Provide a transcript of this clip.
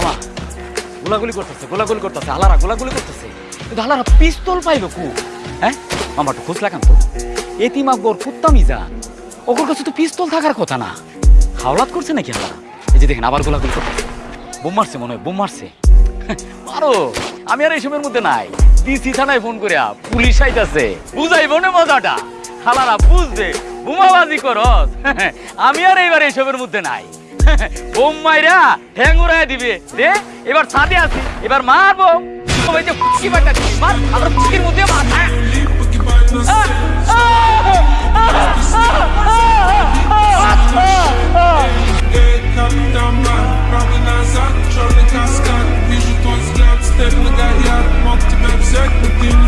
মামা, গোলাগুলি করতেছে গোলাগুলি করতেছে গোলাগুলি করতেছে। কিন্তু পিস্তল কু? হ্যাঁ? মামা, একটু খোঁজ লাগান তো। এতিম আকবর কুত্তামি ওর কাছে তো পিস্তল থাকার কথা না। হাওলাত করছে নাকি এই যে দেখেন, আবার গোলাগুলি করতেছে। বোম মারছে মনে হয়, বোম মারছে। মারো, আমি আর এইসবের মধ্যে নাই। ডিসি থানায় ফোন করে পুলিশ আইতাছে। বুঝাইব না মজাটা? হালারা বুঝবে, বোমাবাজি করস। আমি আর এইবার এইসবের মধ্যে নাই। বোম মাইরা হ্যাং উড়াই দিবে। দে এবার ছাদে আসি। এবার মারবো। ওই যে ফুটকি বাটা মার। আবার ফুটকির মধ্যে মাথা। Zeg, ik